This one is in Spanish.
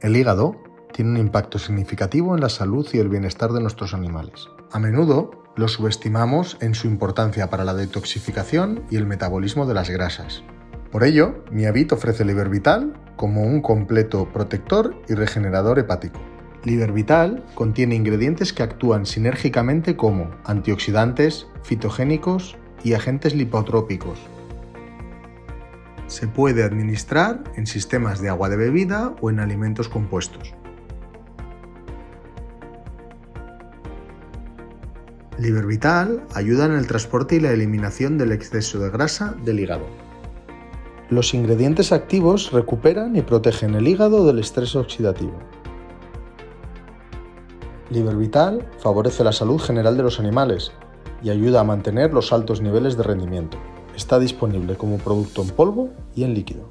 El hígado tiene un impacto significativo en la salud y el bienestar de nuestros animales. A menudo lo subestimamos en su importancia para la detoxificación y el metabolismo de las grasas. Por ello, Miavit ofrece Vital como un completo protector y regenerador hepático. Vital contiene ingredientes que actúan sinérgicamente como antioxidantes, fitogénicos y agentes lipotrópicos. Se puede administrar en sistemas de agua de bebida o en alimentos compuestos. Vital ayuda en el transporte y la eliminación del exceso de grasa del hígado. Los ingredientes activos recuperan y protegen el hígado del estrés oxidativo. Vital favorece la salud general de los animales y ayuda a mantener los altos niveles de rendimiento. Está disponible como producto en polvo y en líquido.